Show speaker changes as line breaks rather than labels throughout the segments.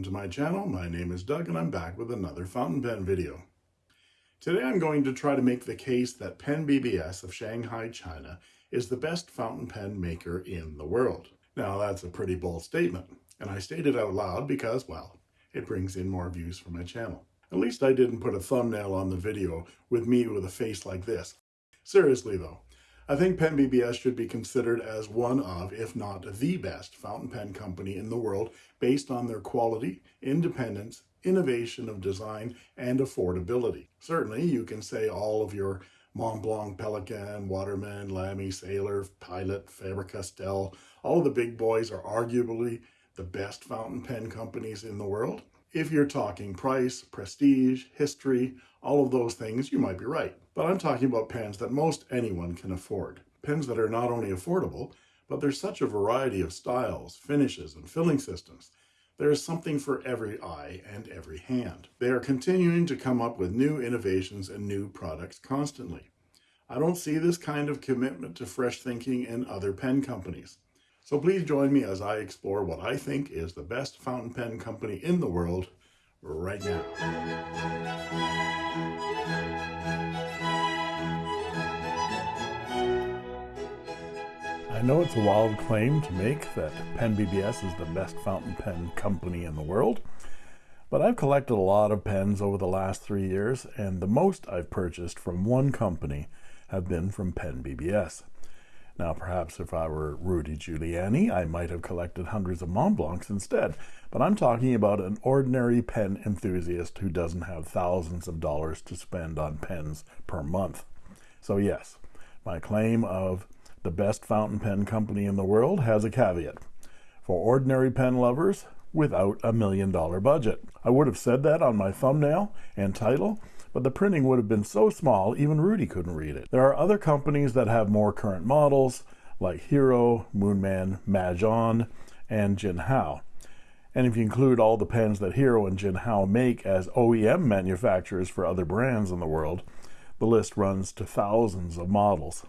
Welcome to my channel. My name is Doug and I'm back with another fountain pen video. Today I'm going to try to make the case that Pen BBS of Shanghai, China is the best fountain pen maker in the world. Now that's a pretty bold statement, and I state it out loud because, well, it brings in more views for my channel. At least I didn't put a thumbnail on the video with me with a face like this. Seriously though, I think Pen BBS should be considered as one of, if not the best, fountain pen company in the world based on their quality, independence, innovation of design, and affordability. Certainly, you can say all of your Montblanc, Pelikan, Waterman, Lamy, Sailor, Pilot, Faber-Castell, all of the big boys are arguably the best fountain pen companies in the world. If you're talking price, prestige, history, all of those things, you might be right. But I'm talking about pens that most anyone can afford. Pens that are not only affordable, but there's such a variety of styles, finishes, and filling systems. There is something for every eye and every hand. They are continuing to come up with new innovations and new products constantly. I don't see this kind of commitment to fresh thinking in other pen companies. So please join me as I explore what I think is the best fountain pen company in the world right now. I know it's a wild claim to make that Pen BBS is the best fountain pen company in the world, but I've collected a lot of pens over the last three years, and the most I've purchased from one company have been from Pen BBS. Now, perhaps if I were Rudy Giuliani, I might have collected hundreds of Montblancs instead, but I'm talking about an ordinary pen enthusiast who doesn't have thousands of dollars to spend on pens per month. So yes, my claim of the best fountain pen company in the world has a caveat. For ordinary pen lovers, without a million dollar budget. I would have said that on my thumbnail and title, but the printing would have been so small even Rudy couldn't read it. There are other companies that have more current models like Hero, Moonman, Majohn, and Jinhao. And if you include all the pens that Hero and Jinhao make as OEM manufacturers for other brands in the world, the list runs to thousands of models.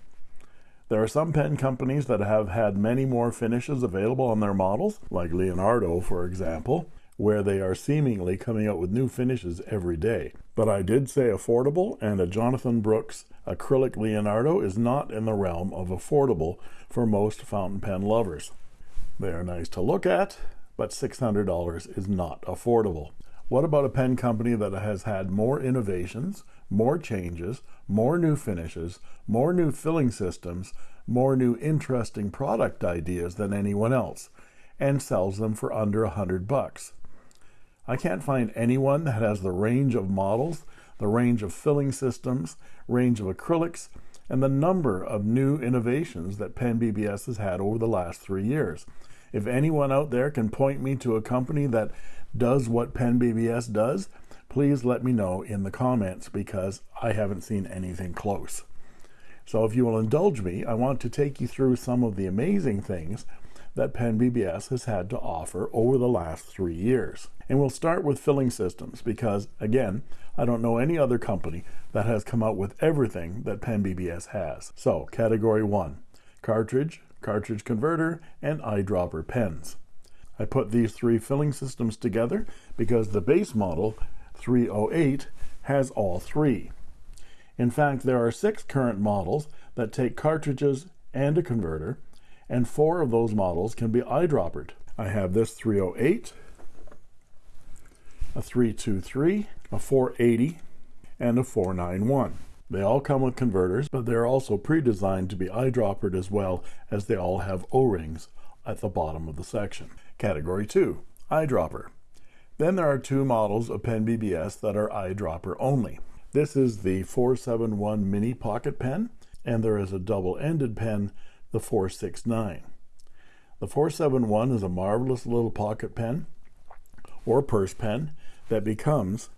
There are some pen companies that have had many more finishes available on their models, like Leonardo, for example, where they are seemingly coming out with new finishes every day. But I did say affordable, and a Jonathan Brooks acrylic Leonardo is not in the realm of affordable for most fountain pen lovers. They are nice to look at, but $600 is not affordable. What about a pen company that has had more innovations, more changes, more new finishes, more new filling systems, more new interesting product ideas than anyone else, and sells them for under a hundred bucks? I can't find anyone that has the range of models, the range of filling systems, range of acrylics, and the number of new innovations that Pen BBS has had over the last three years. If anyone out there can point me to a company that does what Pen BBS does, please let me know in the comments because I haven't seen anything close. So if you will indulge me, I want to take you through some of the amazing things that Pen BBS has had to offer over the last three years. And we'll start with filling systems because, again, I don't know any other company that has come out with everything that Pen BBS has. So, category one cartridge, cartridge converter, and eyedropper pens. I put these three filling systems together because the base model 308 has all three. In fact, there are six current models that take cartridges and a converter, and four of those models can be eyedroppered. I have this 308, a 323, a 480, and a 491. They all come with converters, but they're also pre-designed to be eyedroppered as well as they all have O-rings at the bottom of the section. Category 2, eyedropper. Then there are two models of Pen BBS that are eyedropper only. This is the 471 mini pocket pen, and there is a double-ended pen the 469. The 471 is a marvelous little pocket pen or purse pen that becomes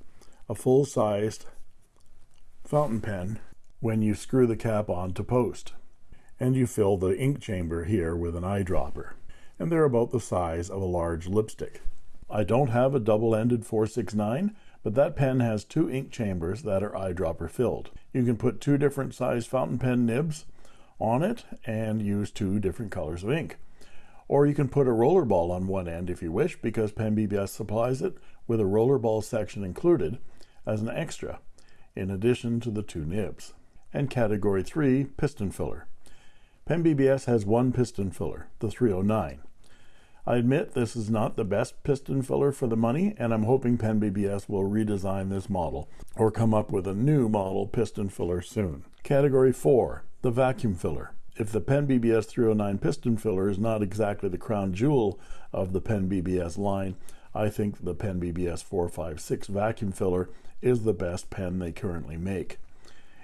a full-sized fountain pen when you screw the cap on to post. And you fill the ink chamber here with an eyedropper. And they're about the size of a large lipstick. I don't have a double-ended 469, but that pen has two ink chambers that are eyedropper filled. You can put two different size fountain pen nibs on it and use two different colors of ink. Or you can put a roller ball on one end if you wish, because Pen BBS supplies it with a roller ball section included as an extra, in addition to the two nibs. And category 3, piston filler. Pen BBS has one piston filler, the 309. I admit this is not the best piston filler for the money, and I'm hoping Pen BBS will redesign this model or come up with a new model piston filler soon. Category 4, the vacuum filler. If the Pen BBS 309 piston filler is not exactly the crown jewel of the Pen BBS line, I think the Pen BBS 456 vacuum filler is the best pen they currently make.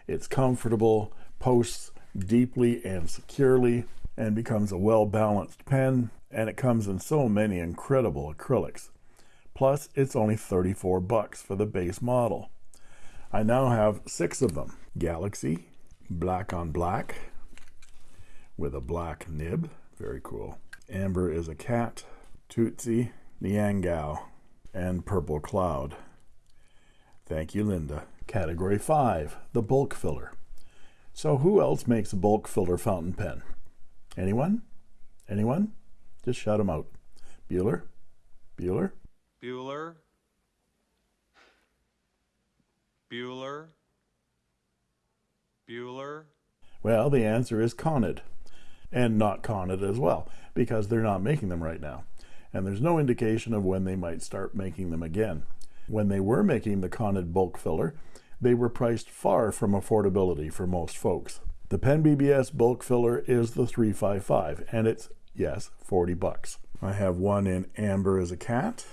It's comfortable, posts deeply and securely, and becomes a well-balanced pen and it comes in so many incredible acrylics. Plus, it's only 34 bucks for the base model. I now have six of them. Galaxy, black on black, with a black nib. Very cool. Amber is a cat. Tootsie, Niangao, and Purple Cloud. Thank you, Linda. Category 5, the bulk filler. So who else makes a bulk filler fountain pen? Anyone? Anyone? Just shout them out. Bueller? Bueller?
Bueller. Bueller. Bueller.
Well, the answer is Conid. And not Conid as well, because they're not making them right now. And there's no indication of when they might start making them again. When they were making the Conid bulk filler, they were priced far from affordability for most folks. The Pen BBS bulk filler is the 355, and it's Yes, 40 bucks. I have one in Amber as a cat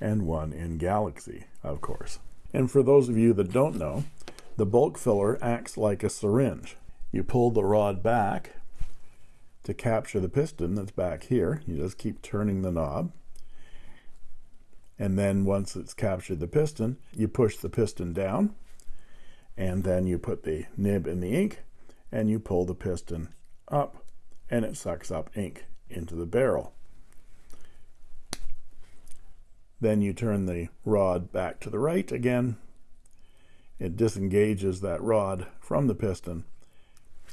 and one in Galaxy, of course. And for those of you that don't know, the bulk filler acts like a syringe. You pull the rod back to capture the piston that's back here. You just keep turning the knob. And then once it's captured the piston, you push the piston down and then you put the nib in the ink and you pull the piston up and it sucks up ink into the barrel. Then you turn the rod back to the right again. It disengages that rod from the piston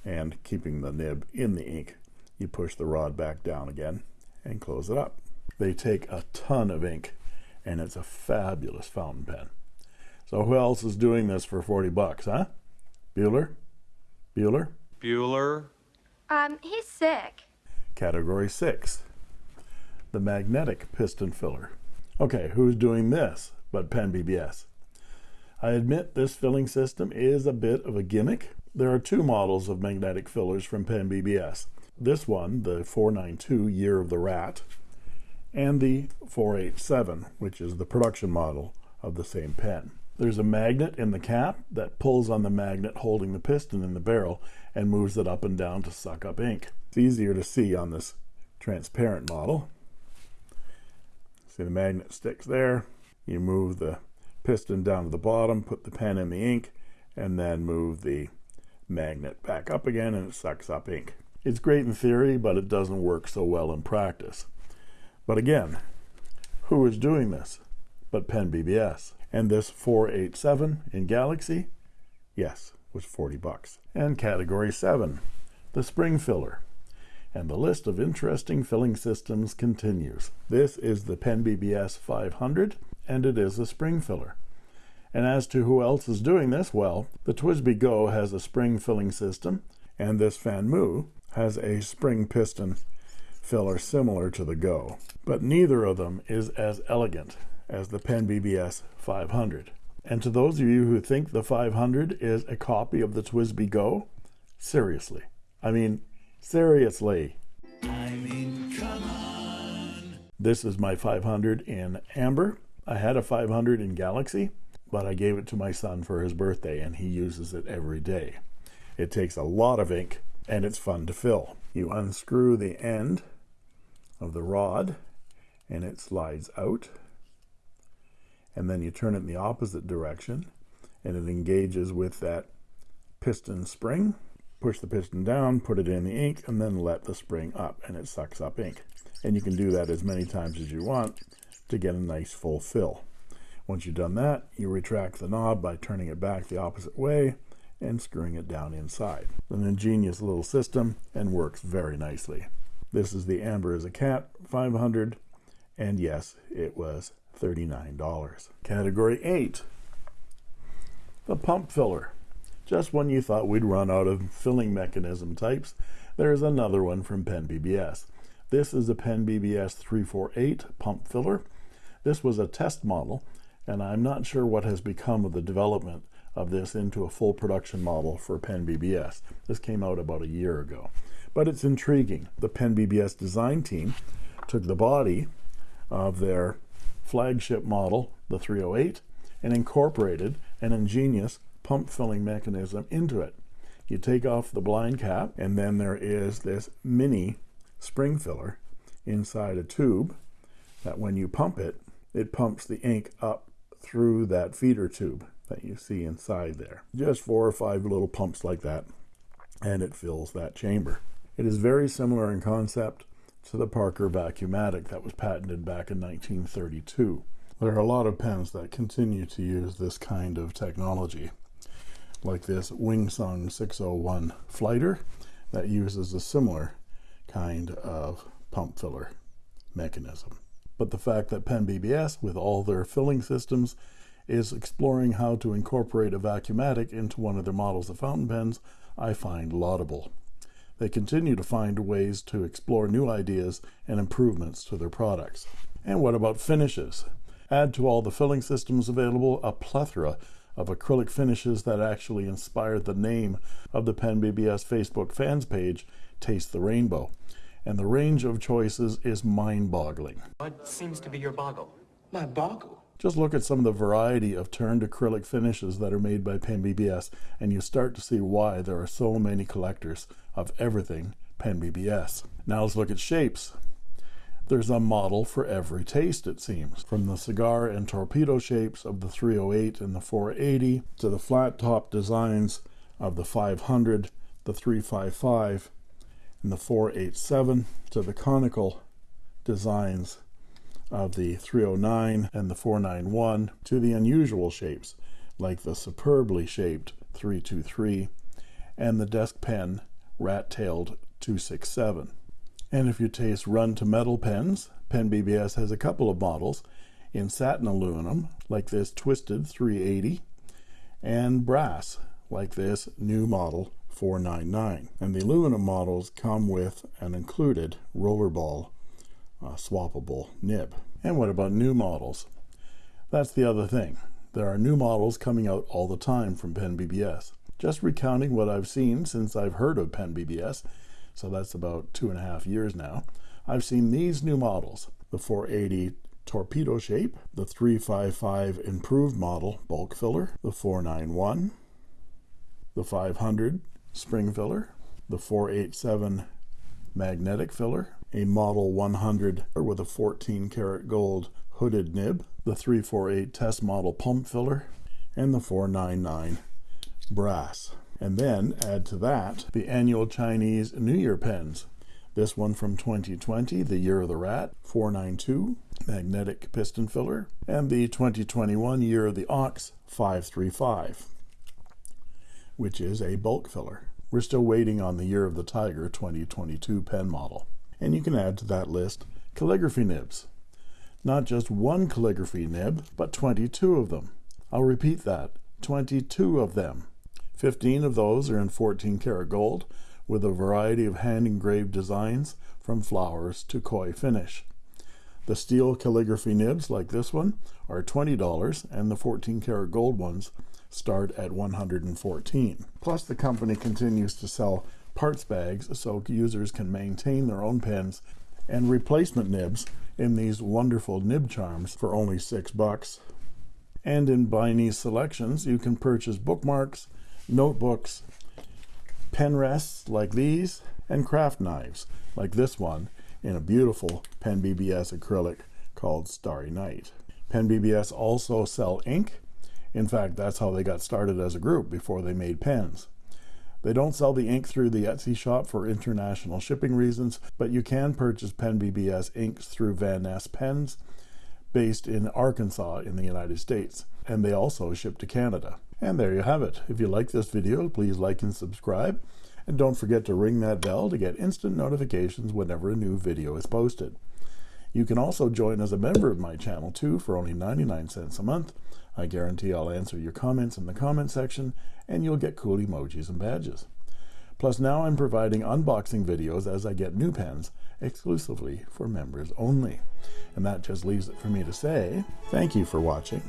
and keeping the nib in the ink, you push the rod back down again and close it up. They take a ton of ink and it's a fabulous fountain pen. So who else is doing this for 40 bucks, huh? Bueller? Bueller?
Bueller.
Um, he's sick.
Category 6. The magnetic piston filler. Okay, who's doing this but Pen BBS? I admit this filling system is a bit of a gimmick. There are two models of magnetic fillers from Pen BBS. This one, the 492 Year of the Rat, and the 487, which is the production model of the same pen. There's a magnet in the cap that pulls on the magnet holding the piston in the barrel and moves it up and down to suck up ink. It's easier to see on this transparent model. See the magnet sticks there. You move the piston down to the bottom, put the pen in the ink, and then move the magnet back up again and it sucks up ink. It's great in theory, but it doesn't work so well in practice. But again, who is doing this but Pen BBS? And this 487 in Galaxy, yes, was 40 bucks. And category 7, the spring filler. And the list of interesting filling systems continues. This is the Pen BBS 500, and it is a spring filler. And as to who else is doing this, well, the TWSBI Go has a spring filling system, and this Fanmu has a spring piston filler similar to the Go. But neither of them is as elegant as the Pen BBS 500. And to those of you who think the 500 is a copy of the TWSBI Go, seriously. I mean, seriously. I mean, come on. This is my 500 in Amber. I had a 500 in Galaxy, but I gave it to my son for his birthday, and he uses it every day. It takes a lot of ink, and it's fun to fill. You unscrew the end of the rod, and it slides out and then you turn it in the opposite direction and it engages with that piston spring. Push the piston down put it in the ink and then let the spring up and it sucks up ink. And you can do that as many times as you want to get a nice full fill. Once you've done that you retract the knob by turning it back the opposite way and screwing it down inside an ingenious little system and works very nicely This is the Amber as a Cat 500, and yes, it was $39. Category 8 The Pump Filler. Just when you thought we'd run out of filling mechanism types, there's another one from Pen BBS. This is a Pen BBS 348 pump filler. This was a test model, and I'm not sure what has become of the development of this into a full production model for Pen BBS. This came out about a year ago. But it's intriguing. The Pen BBS design team took the body of their flagship model, the 308, and incorporated an ingenious pump filling mechanism into it. You take off the blind cap, and then there is this mini spring filler inside a tube that when you pump it, it pumps the ink up through that feeder tube that you see inside there. Just four or five little pumps like that, and it fills that chamber. It is very similar in concept to the Parker Vacuumatic that was patented back in 1932. There are a lot of pens that continue to use this kind of technology, like this Wingsung 601 Flighter that uses a similar kind of pump filler mechanism. But the fact that Pen BBS, with all their filling systems, is exploring how to incorporate a vacuumatic into one of their models of fountain pens, I find laudable. They continue to find ways to explore new ideas and improvements to their products. And what about finishes? Add to all the filling systems available a plethora of acrylic finishes that actually inspired the name of the Pen BBS Facebook fans page, Taste the Rainbow. And the range of choices is mind boggling.
What seems to be your boggle?
My boggle?
Just look at some of the variety of turned acrylic finishes that are made by Pen BBS, and you start to see why there are so many collectors of everything Pen BBS. Now let's look at shapes. There's a model for every taste, it seems, from the cigar and torpedo shapes of the 308 and the 480 to the flat top designs of the 500, the 355, and the 487 to the conical designs of the 309 and the 491 to the unusual shapes like the superbly shaped 323 and the desk pen rat-tailed 267. And if you taste run to metal pens, Pen BBS has a couple of models in satin aluminum like this twisted 380 and brass like this new model 499. And the aluminum models come with an included rollerball swappable nib. And what about new models? That's the other thing. There are new models coming out all the time from Pen BBS. Just recounting what I've seen since I've heard of Pen BBS, so that's about two and a half years now, I've seen these new models the 480 torpedo shape, the 355 improved model bulk filler, the 491, the 500 spring filler, the 487 magnetic filler, a Model 100 with a 14 karat gold hooded nib, the 348 test model pump filler, and the 499 brass. And then add to that the annual Chinese New Year pens. This one from 2020, the Year of the Rat, 492 magnetic piston filler, and the 2021 Year of the Ox, 535, which is a bulk filler. We're still waiting on the Year of the Tiger 2022 pen model. And you can add to that list calligraphy nibs. Not just one calligraphy nib, but 22 of them. I'll repeat that 22 of them. 15 of those are in 14 karat gold, with a variety of hand engraved designs from flowers to koi finish. The steel calligraphy nibs, like this one, are $20, and the 14 karat gold ones start at 114. Plus, the company continues to sell parts bags so users can maintain their own pens and replacement nibs in these wonderful nib charms for only six bucks. And in Baine's selections, you can purchase bookmarks, notebooks, pen rests like these, and craft knives like this one in a beautiful Pen BBS acrylic called Starry Night. Pen BBS also sell ink. In fact, that's how they got started as a group before they made pens. They don't sell the ink through the Etsy shop for international shipping reasons, but you can purchase Pen BBS inks through Vanness Pens, based in Arkansas in the United States, and they also ship to Canada. And there you have it. If you like this video, please like and subscribe, And don't forget to ring that bell to get instant notifications whenever a new video is posted. You can also join as a member of my channel too for only 99 cents a month. I guarantee I'll answer your comments in the comment section and you'll get cool emojis and badges. Plus now I'm providing unboxing videos as I get new pens exclusively for members only. And that just leaves it for me to say thank you for watching.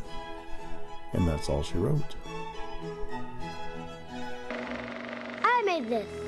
And that's all she wrote.
I made this.